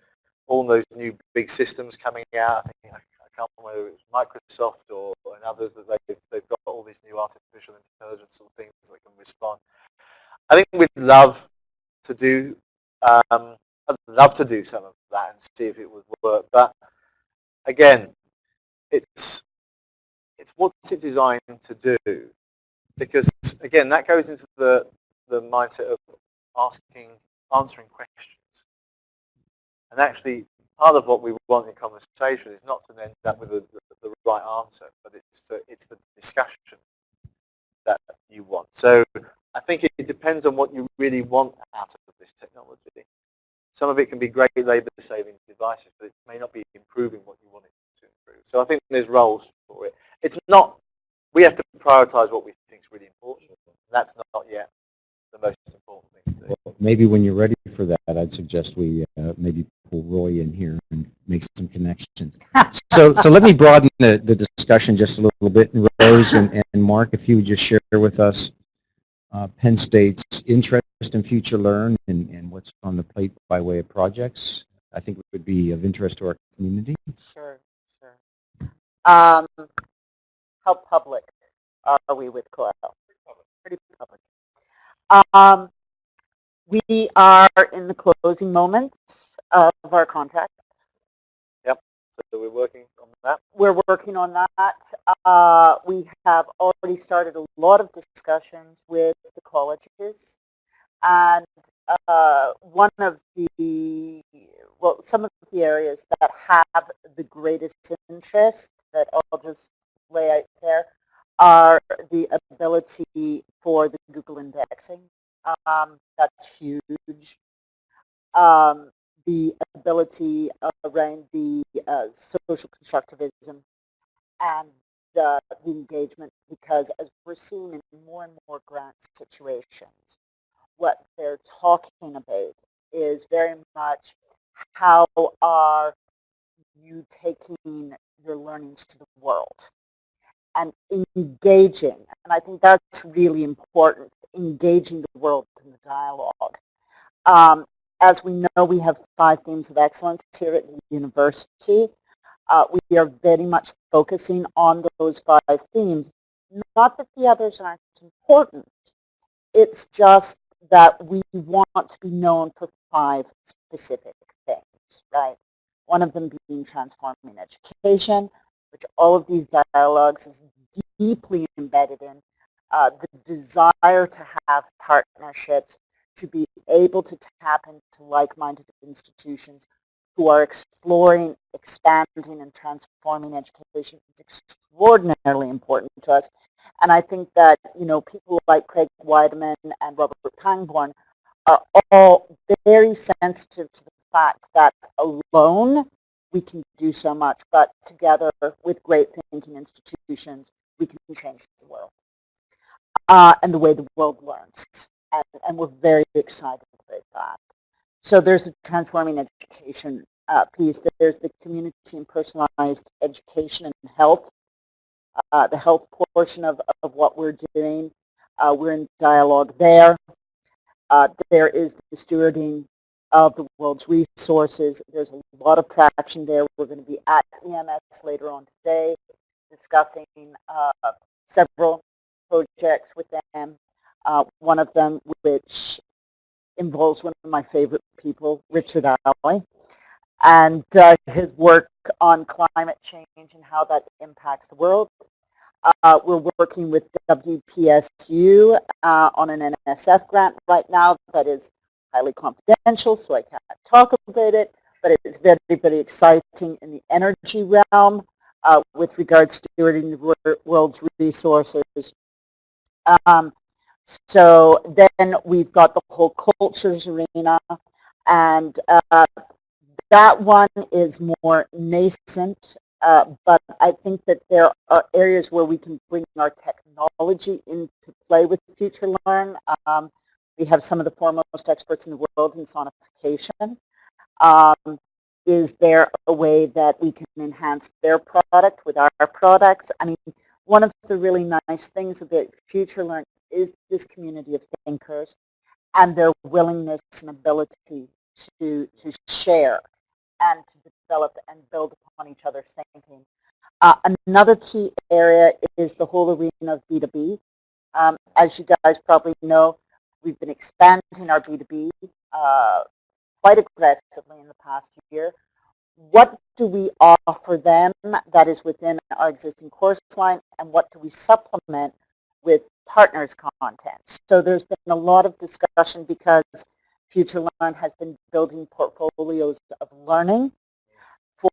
all those new big systems coming out. I, think, I can't remember whether it's Microsoft or and others that they've they've got all these new artificial intelligence sort of things that can respond. I think we'd love to do um, I'd love to do some of that and see if it would work, but again, it's it's what's it designed to do? Because again, that goes into the the mindset of asking, answering questions. And actually, part of what we want in conversation is not to end up with the, the, the right answer, but it's to, it's the discussion that you want. So I think it, it depends on what you really want out of this technology. Some of it can be great labor-saving devices, but it may not be improving what you want it to improve. So I think there's roles for it. It's not, we have to prioritize what we think is really important. That's not yet the most important thing to do. well, maybe when you're ready for that, I'd suggest we uh, maybe Roy in here and make some connections. so, so let me broaden the, the discussion just a little bit. And Rose and, and Mark, if you would just share with us uh, Penn State's interest in Future Learn and, and what's on the plate by way of projects. I think would be of interest to our community. Sure, sure. Um, how public are we with COIL? Pretty public. Um, we are in the closing moments of our contract. Yep, so we're working on that. We're working on that. Uh, we have already started a lot of discussions with the colleges. And uh, one of the, well, some of the areas that have the greatest interest that I'll just lay out there are the ability for the Google indexing. Um, that's huge. Um, the ability around the uh, social constructivism and uh, the engagement because as we're seeing in more and more grant situations, what they're talking about is very much how are you taking your learnings to the world and engaging, and I think that's really important, engaging the world in the dialogue. Um, as we know, we have five themes of excellence here at the university. Uh, we are very much focusing on those five themes. Not that the others aren't important. It's just that we want to be known for five specific things, right? One of them being transforming education, which all of these dialogues is deeply embedded in. Uh, the desire to have partnerships to be able to tap into like-minded institutions who are exploring, expanding, and transforming education is extraordinarily important to us. And I think that, you know, people like Craig Weidemann and Robert Pangborn are all very sensitive to the fact that alone we can do so much, but together with great thinking institutions, we can change the world uh, and the way the world learns and, and we're very excited about that. So there's a transforming education uh, piece. There's the community and personalized education and health, uh, the health portion of, of what we're doing. Uh, we're in dialogue there. Uh, there is the stewarding of the world's resources. There's a lot of traction there. We're going to be at EMS later on today discussing uh, several projects with them uh, one of them which involves one of my favorite people, Richard Alley, and uh, his work on climate change and how that impacts the world. Uh, we're working with WPSU uh, on an NSF grant right now that is highly confidential, so I can't talk about it, but it's very, very exciting in the energy realm uh, with regards to stewarding the world's resources. Um, so then we've got the whole cultures arena, and uh, that one is more nascent, uh, but I think that there are areas where we can bring our technology into play with Future Learn. Um, we have some of the foremost experts in the world in sonification. Um, is there a way that we can enhance their product with our products? I mean, one of the really nice things about Future Learn is this community of thinkers and their willingness and ability to, to share and to develop and build upon each other's thinking. Uh, another key area is the whole arena of B2B. Um, as you guys probably know, we've been expanding our B2B uh, quite aggressively in the past year. What do we offer them that is within our existing course line and what do we supplement with partners content. So there's been a lot of discussion because FutureLearn has been building portfolios of learning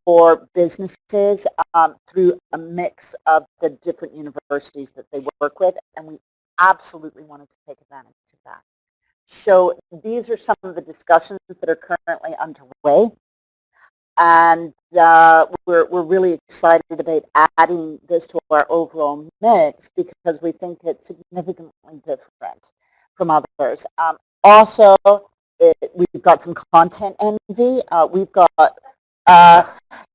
for businesses um, through a mix of the different universities that they work with, and we absolutely wanted to take advantage of that. So these are some of the discussions that are currently underway. And uh, we're, we're really excited about adding this to our overall mix because we think it's significantly different from others. Um, also, it, we've got some content envy. Uh, we've got uh,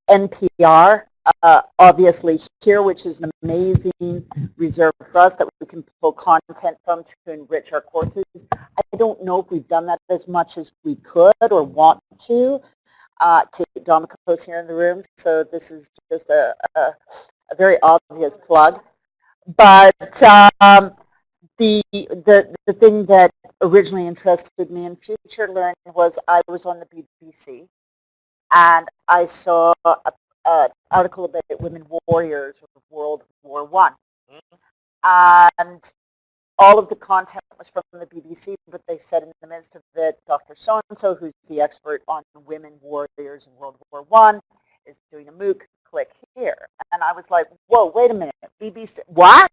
NPR uh, obviously here, which is an amazing reserve for us that we can pull content from to enrich our courses. I don't know if we've done that as much as we could or want to. Uh, Kate Domico's here in the room, so this is just a, a, a very obvious plug. But um, the, the, the thing that originally interested me in future learning was I was on the BBC and I saw an article about women warriors of World War One. And all of the content was from the BBC, but they said in the midst of it, Dr. So-and-so, who's the expert on women warriors in World War One, is doing a MOOC, click here. And I was like, whoa, wait a minute, BBC, what?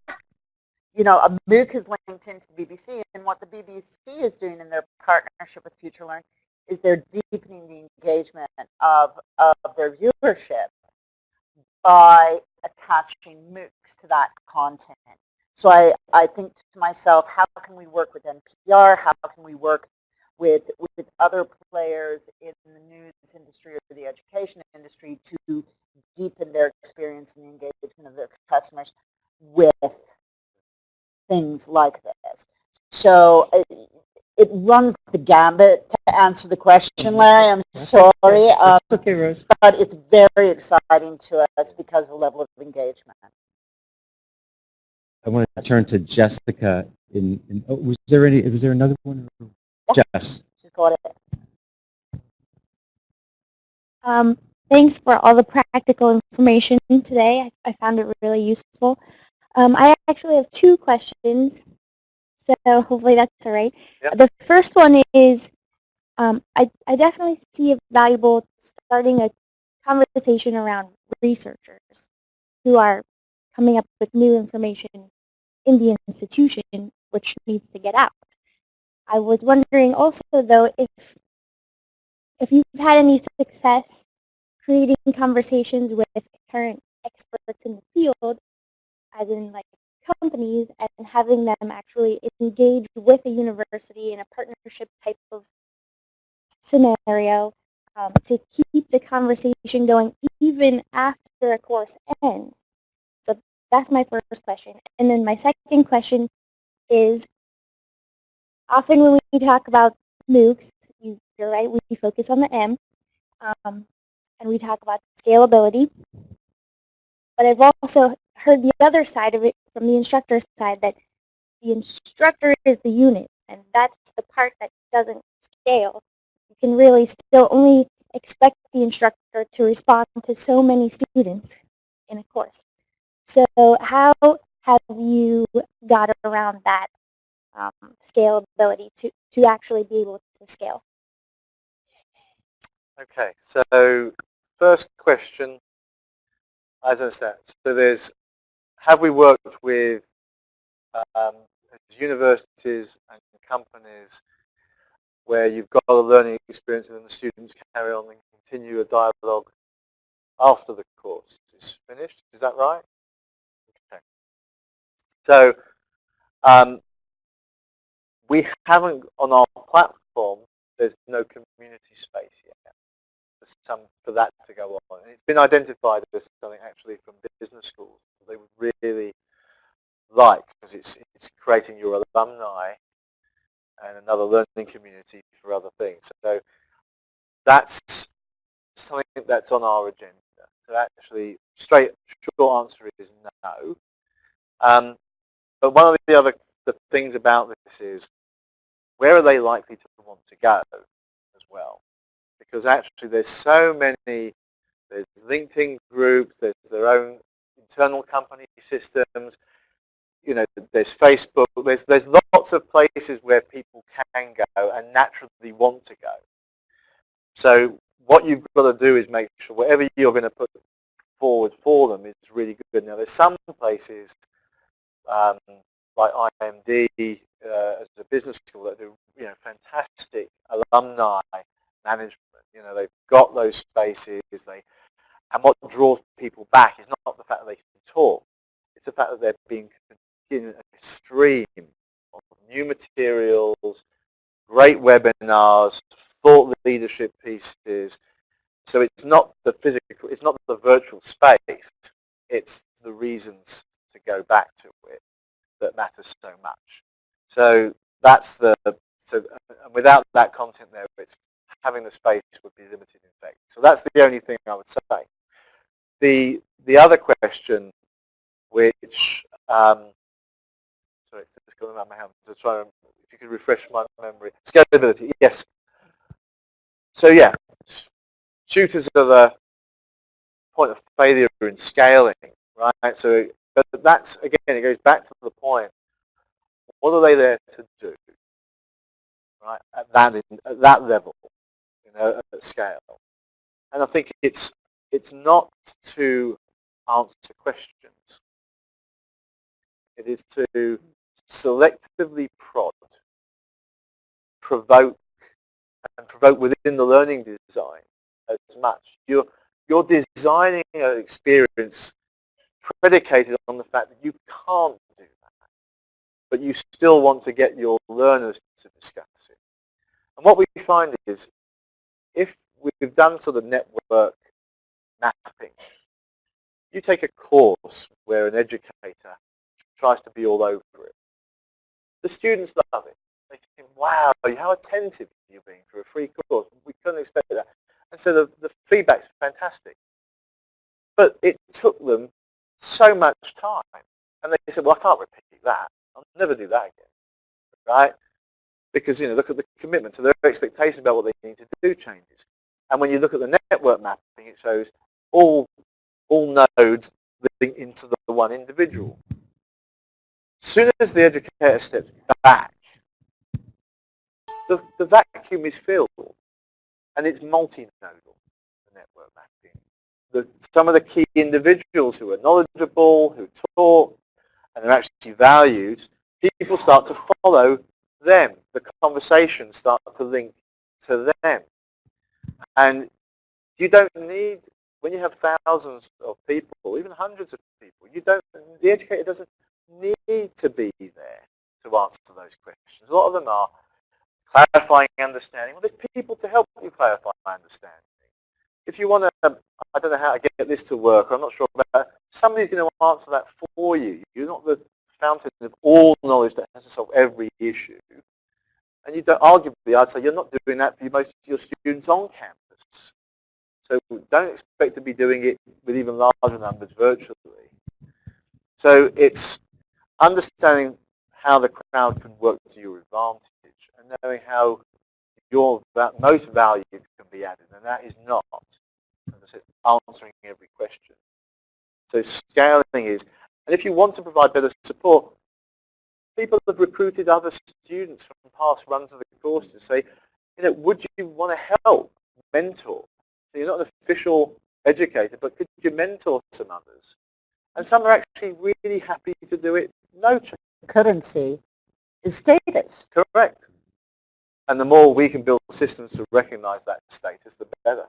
You know, a MOOC is linked into the BBC, and what the BBC is doing in their partnership with Future Learn is they're deepening the engagement of, of their viewership by attaching MOOCs to that content. So I, I think to myself, how can we work with NPR? How can we work with, with other players in the news industry or the education industry to deepen their experience and the engagement of their customers with things like this. So it, it runs the gambit to answer the question, Larry. I'm sorry. Um, okay, Rose. but it's very exciting to us because of the level of engagement. I want to turn to Jessica. In, in oh, was there any? Was there another one? Jess. She's got it. Um, thanks for all the practical information today. I, I found it really useful. Um, I actually have two questions, so hopefully that's all right. Yep. The first one is, um, I, I definitely see it valuable starting a conversation around researchers who are coming up with new information in the institution, which needs to get out. I was wondering also, though, if if you've had any success creating conversations with current experts in the field, as in like companies, and having them actually engage with a university in a partnership type of scenario um, to keep the conversation going even after a course ends. That's my first question. And then my second question is, often when we talk about MOOCs, you, you're right, we focus on the M, um, and we talk about scalability. But I've also heard the other side of it from the instructor side that the instructor is the unit, and that's the part that doesn't scale. You can really still only expect the instructor to respond to so many students in a course. So how have you got around that um, scalability to, to actually be able to scale? Okay, so first question, as I said, so there's, have we worked with um, universities and companies where you've got a learning experience and then the students carry on and continue a dialogue after the course is finished? Is that right? So um, we haven't, on our platform, there's no community space yet for, some, for that to go on. And it's been identified as something actually from business schools that they would really like because it's, it's creating your alumni and another learning community for other things. So that's something that's on our agenda. So actually, straight short answer is no. Um, but one of the other the things about this is where are they likely to want to go as well? Because actually there's so many, there's LinkedIn groups, there's their own internal company systems, you know, there's Facebook, there's, there's lots of places where people can go and naturally want to go. So what you've got to do is make sure whatever you're going to put forward for them is really good. Now there's some places um, like IMD uh, as a business school that do you know fantastic alumni management. You know they've got those spaces. They and what draws people back is not the fact that they can talk. It's the fact that they're being given a stream of new materials, great webinars, thought leadership pieces, So it's not the physical, it's not the virtual space, it's the reasons to go back to it that matters so much. So that's the, so without that content there, it's having the space would be limited in effect. So that's the only thing I would say. The, the other question, which, um, sorry, it's just going around my hand to try and, if you could refresh my memory. Scalability, yes. So yeah, tutors are the point of failure in scaling, right? So but that's, again, it goes back to the point, what are they there to do, right, at that, at that level, you know, at scale? And I think it's, it's not to answer questions. It is to selectively prod, provoke, and provoke within the learning design as much. You're, you're designing an experience predicated on the fact that you can't do that, but you still want to get your learners to discuss it. And what we find is, if we've done sort of network mapping, you take a course where an educator tries to be all over it. The students love it. They think, wow, how attentive you're being for a free course. We couldn't expect that. And so the, the feedback's fantastic. But it took them so much time. And they said, well, I can't repeat that. I'll never do that again. Right? Because, you know, look at the commitment. So their expectation about what they need to do changes. And when you look at the network mapping, it shows all, all nodes leading into the one individual. As soon as the educator steps back, the, the vacuum is filled. And it's multi-nodal, the network mapping the, some of the key individuals who are knowledgeable, who talk, and are actually valued, people start to follow them. The conversations start to link to them. And you don't need, when you have thousands of people, even hundreds of people, you don't, the educator doesn't need to be there to answer those questions. A lot of them are clarifying understanding. Well, there's people to help you clarify understanding if you want to, I don't know how to get this to work, I'm not sure about it, somebody's going to answer that for you. You're not the fountain of all knowledge that has to solve every issue. And you don't, arguably, I'd say you're not doing that for most of your students on campus. So don't expect to be doing it with even larger numbers virtually. So it's understanding how the crowd can work to your advantage and knowing how your most value can be added, and that is not, as I said, answering every question. So scaling is, and if you want to provide better support, people have recruited other students from past runs of the course to say, you know, would you want to help mentor? So you're not an official educator, but could you mentor some others? And some are actually really happy to do it no. Currency is status. Correct. And the more we can build systems to recognize that status, the better.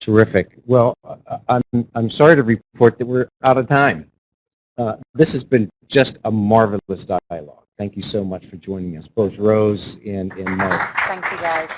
Terrific. Well, uh, I'm, I'm sorry to report that we're out of time. Uh, this has been just a marvelous dialogue. Thank you so much for joining us, both Rose and, and Mark. Thank you, guys.